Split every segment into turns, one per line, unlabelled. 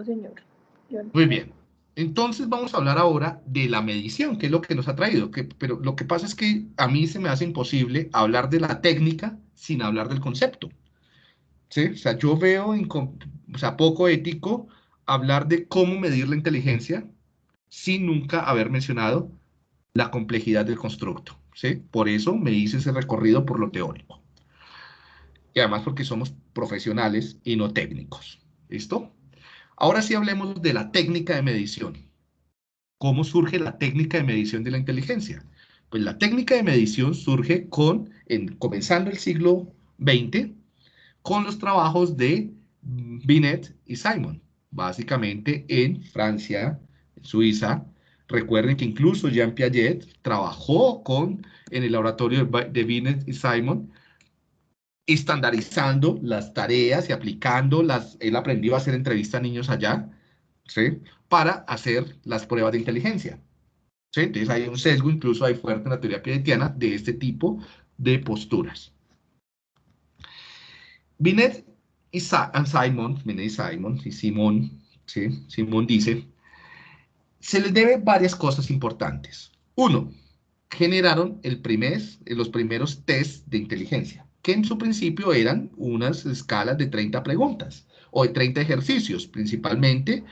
Señor.
Muy bien. Entonces vamos a hablar ahora de la medición, que es lo que nos ha traído. Que, pero lo que pasa es que a mí se me hace imposible hablar de la técnica sin hablar del concepto. ¿Sí? O sea, yo veo o sea, poco ético hablar de cómo medir la inteligencia sin nunca haber mencionado la complejidad del constructo. ¿sí? Por eso me hice ese recorrido por lo teórico. Y además porque somos profesionales y no técnicos. ¿Listo? Ahora sí hablemos de la técnica de medición. ¿Cómo surge la técnica de medición de la inteligencia? Pues la técnica de medición surge con, en, comenzando el siglo XX, con los trabajos de Binet y Simon, básicamente en Francia, Suiza. Recuerden que incluso Jean Piaget trabajó con, en el laboratorio de Binet y Simon estandarizando las tareas y aplicando las, él aprendió a hacer entrevistas a niños allá, ¿sí? Para hacer las pruebas de inteligencia. ¿sí? Entonces hay un sesgo, incluso hay fuerte en la teoría piagetiana de este tipo de posturas. Binet y Simon, Binet y Simon, y Simón, ¿sí? Simón dice, se les debe varias cosas importantes. Uno, generaron el primer, los primeros test de inteligencia que en su principio eran unas escalas de 30 preguntas o de 30 ejercicios, principalmente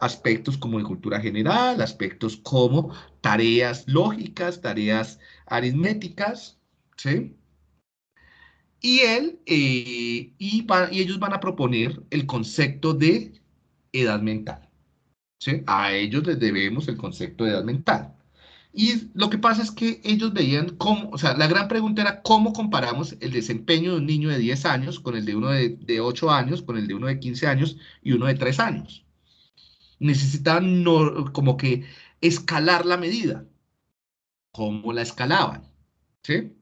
aspectos como de cultura general, aspectos como tareas lógicas, tareas aritméticas, ¿sí? Y él, eh, y, y, ellos van a proponer el concepto de edad mental, ¿sí? A ellos les debemos el concepto de edad mental. Y lo que pasa es que ellos veían cómo, o sea, la gran pregunta era cómo comparamos el desempeño de un niño de 10 años con el de uno de, de 8 años, con el de uno de 15 años y uno de 3 años. Necesitaban como que escalar la medida. ¿Cómo la escalaban? ¿Sí?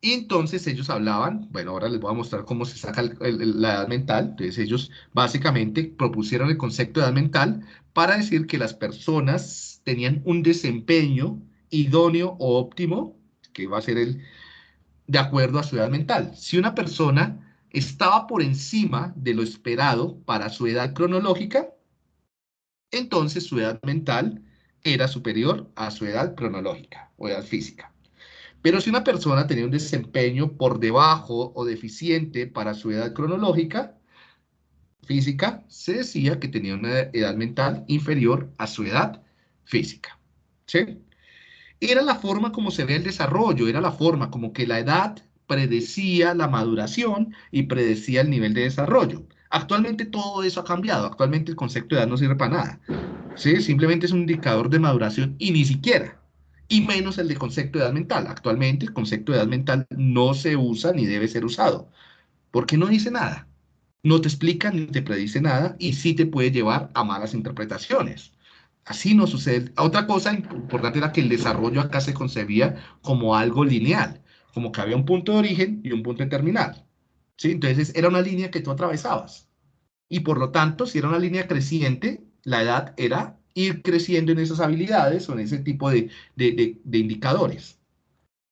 Y entonces ellos hablaban, bueno, ahora les voy a mostrar cómo se saca la edad mental. Entonces ellos básicamente propusieron el concepto de edad mental para decir que las personas tenían un desempeño idóneo o óptimo, que va a ser el de acuerdo a su edad mental. Si una persona estaba por encima de lo esperado para su edad cronológica, entonces su edad mental era superior a su edad cronológica o edad física. Pero si una persona tenía un desempeño por debajo o deficiente para su edad cronológica, física, se decía que tenía una edad mental inferior a su edad física. ¿Sí? Era la forma como se ve el desarrollo, era la forma como que la edad predecía la maduración y predecía el nivel de desarrollo. Actualmente todo eso ha cambiado, actualmente el concepto de edad no sirve para nada. ¿sí? Simplemente es un indicador de maduración y ni siquiera, y menos el de concepto de edad mental. Actualmente el concepto de edad mental no se usa ni debe ser usado, porque no dice nada no te explica ni te predice nada y sí te puede llevar a malas interpretaciones. Así no sucede. Otra cosa importante era que el desarrollo acá se concebía como algo lineal, como que había un punto de origen y un punto de terminal. ¿sí? Entonces era una línea que tú atravesabas. Y por lo tanto, si era una línea creciente, la edad era ir creciendo en esas habilidades o en ese tipo de, de, de indicadores.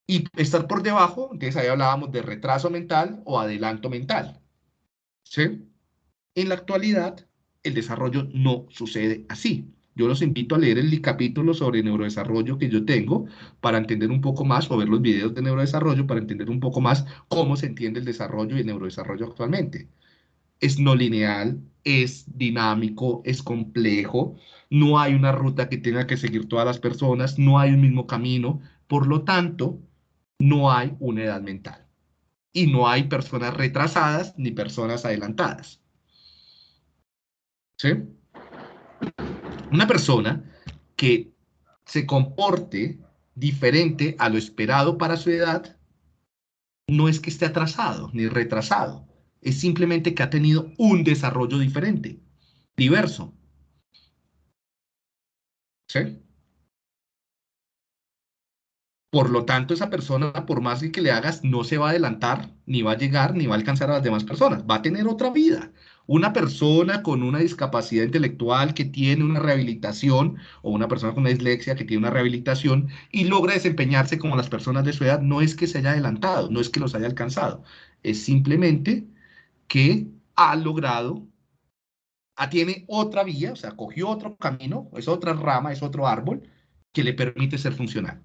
Y estar por debajo, entonces ahí hablábamos de retraso mental o adelanto mental. ¿sí? En la actualidad, el desarrollo no sucede así. Yo los invito a leer el capítulo sobre neurodesarrollo que yo tengo para entender un poco más, o ver los videos de neurodesarrollo para entender un poco más cómo se entiende el desarrollo y el neurodesarrollo actualmente. Es no lineal, es dinámico, es complejo, no hay una ruta que tenga que seguir todas las personas, no hay un mismo camino, por lo tanto, no hay una edad mental y no hay personas retrasadas ni personas adelantadas. ¿Sí? Una persona que se comporte diferente a lo esperado para su edad, no es que esté atrasado ni retrasado, es simplemente que ha tenido un desarrollo diferente, diverso. ¿Sí? Por lo tanto, esa persona, por más que le hagas, no se va a adelantar, ni va a llegar, ni va a alcanzar a las demás personas. Va a tener otra vida. Una persona con una discapacidad intelectual que tiene una rehabilitación, o una persona con una dislexia que tiene una rehabilitación y logra desempeñarse como las personas de su edad, no es que se haya adelantado, no es que los haya alcanzado. Es simplemente que ha logrado tiene otra vía, o sea, cogió otro camino, es otra rama, es otro árbol que le permite ser funcional.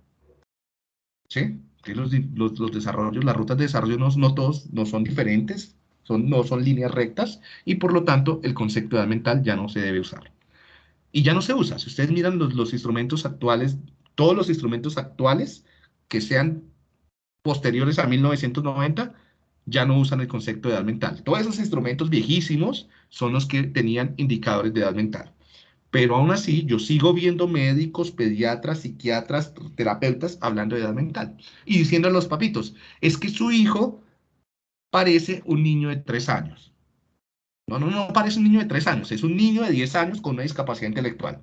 ¿Sí? Los, los, los desarrollos, las rutas de desarrollo no, no todos no son diferentes, son, no son líneas rectas y por lo tanto el concepto de edad mental ya no se debe usar. Y ya no se usa. Si ustedes miran los, los instrumentos actuales, todos los instrumentos actuales que sean posteriores a 1990, ya no usan el concepto de edad mental. Todos esos instrumentos viejísimos son los que tenían indicadores de edad mental. Pero aún así, yo sigo viendo médicos, pediatras, psiquiatras, terapeutas hablando de edad mental y diciendo a los papitos, es que su hijo parece un niño de tres años. No, no, no parece un niño de tres años, es un niño de 10 años con una discapacidad intelectual.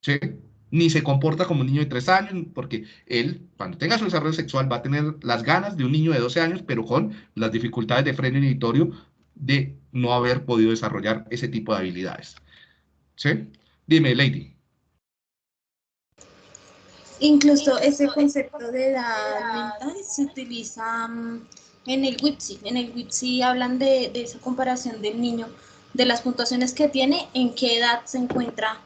¿Sí? Ni se comporta como un niño de tres años, porque él, cuando tenga su desarrollo sexual, va a tener las ganas de un niño de 12 años, pero con las dificultades de freno inhibitorio de no haber podido desarrollar ese tipo de habilidades. ¿Sí? Dime, Lady.
Incluso ese concepto de edad mental se utiliza mm, en el WIPSI. En el WIPSI hablan de, esa comparación del niño, de las puntuaciones que tiene, en qué edad se encuentra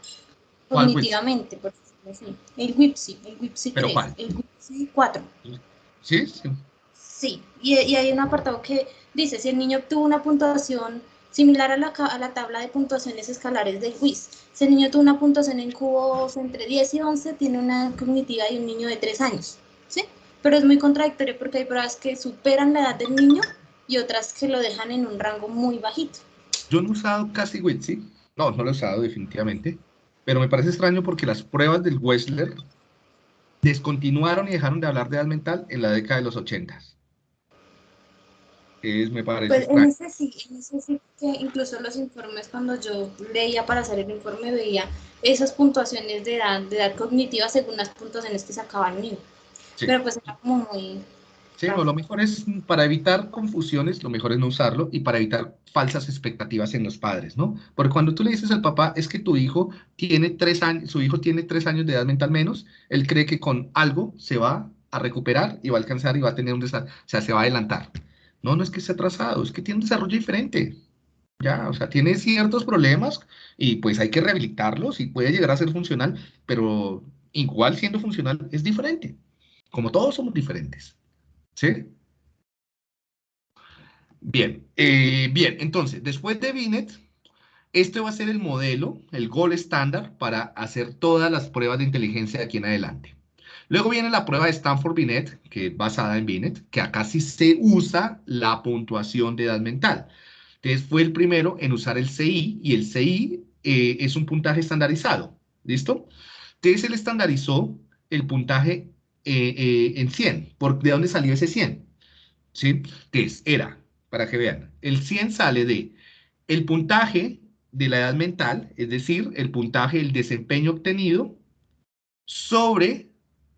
cognitivamente, por decirlo El WIPSI, el WIPSI 3, el WIPSI 4.
¿Sí? Sí.
Sí, y, y hay un apartado que dice, si el niño obtuvo una puntuación similar a la, a la tabla de puntuaciones escalares del quiz. Si el niño tuvo una puntuación en cubos entre 10 y 11, tiene una cognitiva de un niño de 3 años, ¿sí? Pero es muy contradictorio porque hay pruebas que superan la edad del niño y otras que lo dejan en un rango muy bajito.
Yo no he usado casi WITSI, no, no lo he usado definitivamente, pero me parece extraño porque las pruebas del Wessler descontinuaron y dejaron de hablar de edad mental en la década de los 80 es, me parece.
Pues en ese, sí, en ese sí que incluso los informes, cuando yo leía para hacer el informe, veía esas puntuaciones de edad, de edad cognitiva según las puntuaciones que sacaban el niño. Pero pues era como muy...
Sí, lo mejor es, para evitar confusiones, lo mejor es no usarlo y para evitar falsas expectativas en los padres, ¿no? Porque cuando tú le dices al papá, es que tu hijo tiene tres años, su hijo tiene tres años de edad mental menos, él cree que con algo se va a recuperar y va a alcanzar y va a tener un desarrollo, o sea, se va a adelantar. No, no es que esté atrasado, es que tiene un desarrollo diferente. Ya, o sea, tiene ciertos problemas y pues hay que rehabilitarlos y puede llegar a ser funcional, pero igual siendo funcional es diferente. Como todos somos diferentes. ¿Sí? Bien, eh, bien, entonces, después de Binet, este va a ser el modelo, el gol estándar para hacer todas las pruebas de inteligencia de aquí en adelante. Luego viene la prueba de Stanford Binet, que es basada en Binet, que acá sí se usa la puntuación de edad mental. Entonces fue el primero en usar el CI y el CI eh, es un puntaje estandarizado. ¿Listo? Entonces él estandarizó el puntaje eh, eh, en 100. ¿Por, ¿De dónde salió ese 100? ¿Sí? Entonces era, para que vean, el 100 sale de el puntaje de la edad mental, es decir, el puntaje del desempeño obtenido sobre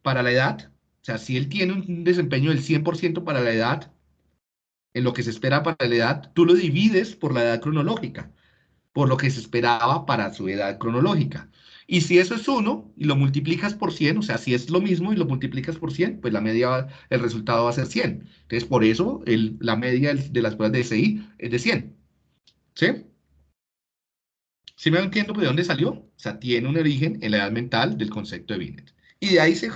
para la edad, o sea, si él tiene un desempeño del 100% para la edad, en lo que se espera para la edad, tú lo divides por la edad cronológica, por lo que se esperaba para su edad cronológica. Y si eso es 1 y lo multiplicas por 100, o sea, si es lo mismo y lo multiplicas por 100, pues la media, el resultado va a ser 100. Entonces, por eso el, la media de las pruebas de SI es de 100. ¿Sí? ¿Sí me entiendo de dónde salió? O sea, tiene un origen en la edad mental del concepto de Binet. Y de ahí se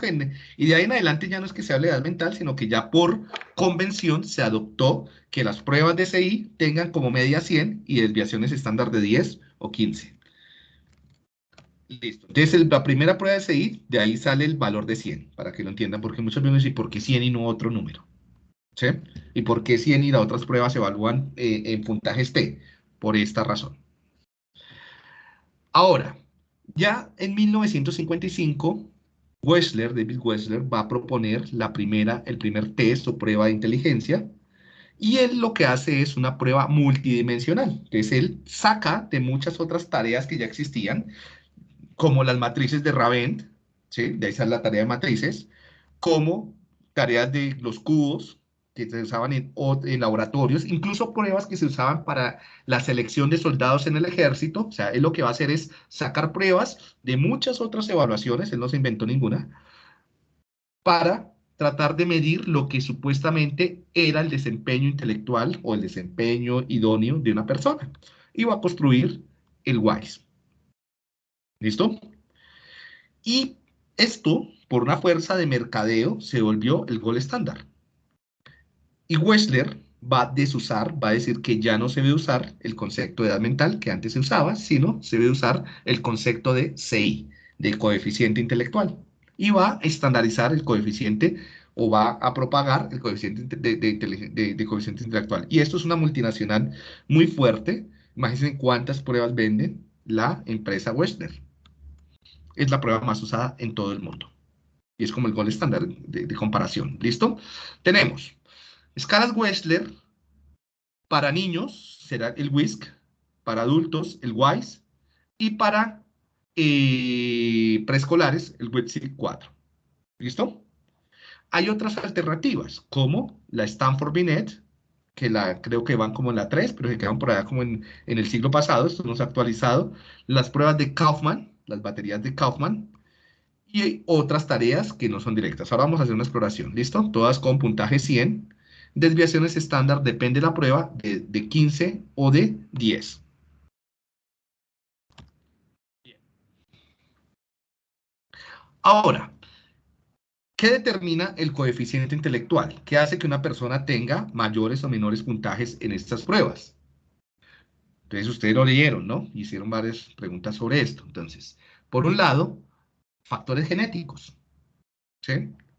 y de ahí en adelante ya no es que se hable de edad mental, sino que ya por convención se adoptó que las pruebas de CI tengan como media 100 y desviaciones estándar de 10 o 15. Listo. Entonces, la primera prueba de CI, de ahí sale el valor de 100, para que lo entiendan, porque muchos me dicen, ¿por qué 100 y no otro número? ¿Sí? ¿Y por qué 100 y las otras pruebas se evalúan eh, en puntajes T? Por esta razón. Ahora, ya en 1955 Wessler, David Wessler, va a proponer la primera, el primer test o prueba de inteligencia, y él lo que hace es una prueba multidimensional. Entonces, él saca de muchas otras tareas que ya existían, como las matrices de Ravent, ¿sí? de esa es la tarea de matrices, como tareas de los cubos, que se usaban en, laboratorios, incluso pruebas que se usaban para la selección de soldados en el ejército. O sea, él lo que va a hacer es sacar pruebas de muchas otras evaluaciones, él no se inventó ninguna, para tratar de medir lo que supuestamente era el desempeño intelectual o el desempeño idóneo de una persona. y va a construir el WISE. ¿Listo? Y esto, por una fuerza de mercadeo, se volvió el gol estándar. Y Wechsler va a desusar, va a decir que ya no se debe usar el concepto de edad mental que antes se usaba, sino se debe usar el concepto de CI, de coeficiente intelectual. Y va a estandarizar el coeficiente o va a propagar el coeficiente de, coeficiente intelectual. Y esto es una multinacional muy fuerte. Imagínense cuántas pruebas venden la empresa Wechsler. Es la prueba más usada en todo el mundo. Y es como el gol estándar de, comparación. ¿Listo? Tenemos Escalas Wechsler, para niños será el WISC, para adultos el WISE, y para eh, preescolares el WISC 4. ¿Listo? Hay otras alternativas, como la Stanford Binet, que la, creo que van como en la 3, pero se quedan por allá como en, en el siglo pasado, esto no se ha actualizado. Las pruebas de Kaufman, las baterías de Kaufman, y otras tareas que no son directas. Ahora vamos a hacer una exploración, ¿listo? Todas con puntaje 100 desviaciones estándar depende de la prueba de, de 15 o de 10. Ahora, ¿qué determina el coeficiente intelectual? ¿Qué hace que una persona tenga mayores o menores puntajes en estas pruebas? Entonces, ustedes lo leyeron, ¿no? Hicieron varias preguntas sobre esto. Entonces, por un lado, factores genéticos.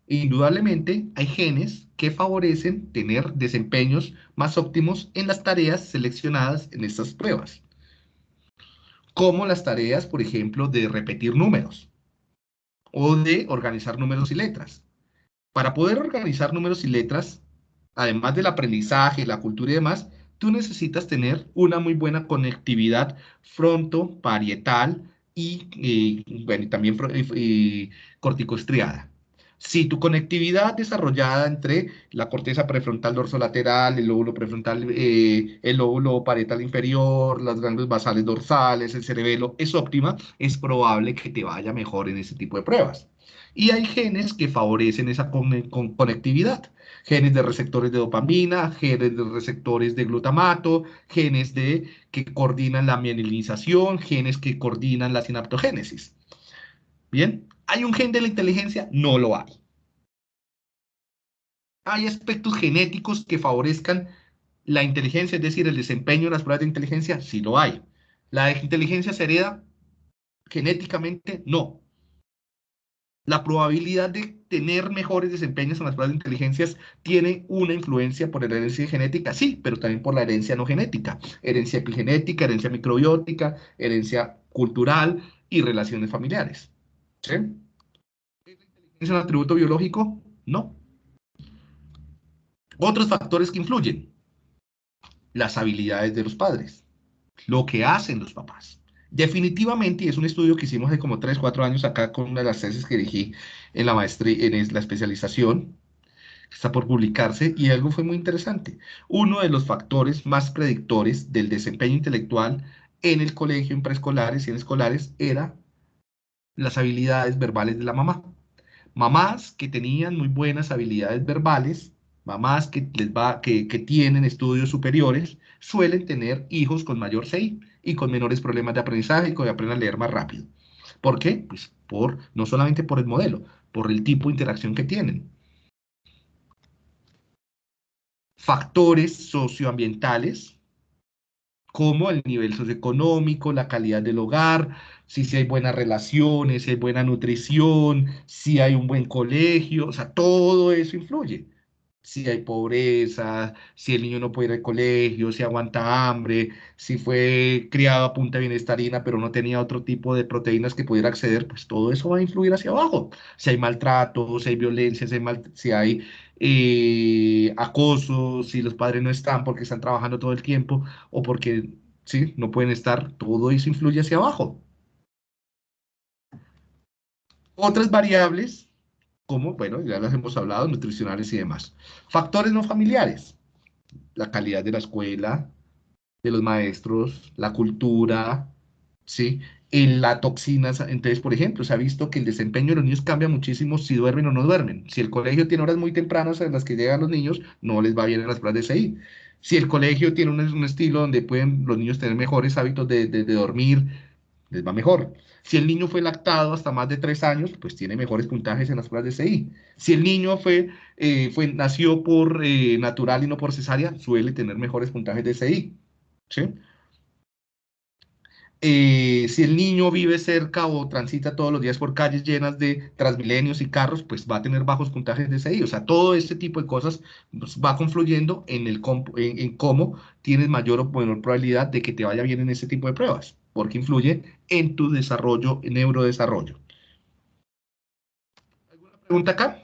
Indudablemente hay genes que favorecen tener desempeños más óptimos en las tareas seleccionadas en estas pruebas, como las tareas, por ejemplo, de repetir números o de organizar números y letras. Para poder organizar números y letras, además del aprendizaje, la cultura y demás, tú necesitas tener una muy buena conectividad fronto-parietal y, bueno, también corticoestriada. Si tu conectividad desarrollada entre la corteza prefrontal dorsolateral, el lóbulo prefrontal, eh, el lóbulo parietal inferior, las grandes basales dorsales, el cerebelo es óptima, es probable que te vaya mejor en ese tipo de pruebas. Y hay genes que favorecen esa conectividad. Genes de receptores de dopamina, genes de receptores de glutamato, genes de, que coordinan la mielinización, genes que coordinan la sinaptogénesis. Bien, ¿Hay un gen de la inteligencia? No lo hay. ¿Hay aspectos genéticos que favorezcan la inteligencia, es decir, el desempeño de las pruebas de inteligencia? Sí lo hay. ¿La inteligencia se hereda genéticamente? No. La probabilidad de tener mejores desempeños en las pruebas de inteligencia tiene una influencia por la herencia genética, sí, pero también por la herencia no genética. Herencia epigenética, herencia microbiótica, herencia cultural y relaciones familiares. ¿Sí? ¿Es un atributo biológico? No. Otros factores que influyen. Las habilidades de los padres. Lo que hacen los papás. Definitivamente, y es un estudio que hicimos hace como 3, 4 años acá con una de las tesis que dirigí en la maestría, en la especialización, que está por publicarse, y algo fue muy interesante. Uno de los factores más predictores del desempeño intelectual en el colegio, en preescolares y en escolares, era las habilidades verbales de la mamá. Mamás que tenían muy buenas habilidades verbales, mamás que, les va, que, tienen estudios superiores, suelen tener hijos con mayor CI y con menores problemas de aprendizaje y que aprendan a leer más rápido. ¿Por qué? Pues por, no solamente por el modelo, por el tipo de interacción que tienen. Factores socioambientales como el nivel socioeconómico, la calidad del hogar, si, si hay buenas relaciones, si hay buena nutrición, si hay un buen colegio, o sea, todo eso influye. Si hay pobreza, si el niño no puede ir al colegio, si aguanta hambre, si fue criado a punta de bienestarina, pero no tenía otro tipo de proteínas que pudiera acceder, pues todo eso va a influir hacia abajo. Si hay maltrato, si hay violencia, si hay, si eh, acoso, si los padres no están porque están trabajando todo el tiempo o porque ¿sí? no pueden estar, todo eso influye hacia abajo. Otras variables, como, bueno, ya las hemos hablado, nutricionales y demás. Factores no familiares, la calidad de la escuela, de los maestros, la cultura, ¿sí? En la toxina, entonces, por ejemplo, se ha visto que el desempeño de los niños cambia muchísimo si duermen o no duermen. Si el colegio tiene horas muy tempranas en las que llegan los niños, no les va bien en las pruebas de CI. Si el colegio tiene un, estilo donde pueden los niños tener mejores hábitos de, dormir, les va mejor. Si el niño fue lactado hasta más de tres años, pues tiene mejores puntajes en las pruebas de CI. Si el niño fue, eh, fue nació por eh, natural y no por cesárea, suele tener mejores puntajes de CI. Eh, si el niño vive cerca o transita todos los días por calles llenas de transmilenios y carros, pues va a tener bajos puntajes de CI. O sea, todo este tipo de cosas pues, va confluyendo en, el, en, cómo tienes mayor o menor probabilidad de que te vaya bien en este tipo de pruebas, porque influye en tu desarrollo, neurodesarrollo. ¿Alguna pregunta acá?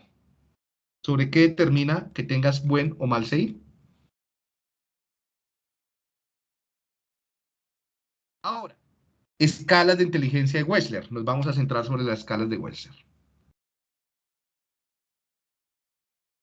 ¿Sobre qué determina que tengas buen o mal CI? Ahora, Escalas de inteligencia de Wechsler. Nos vamos a centrar sobre las escalas de Wechsler.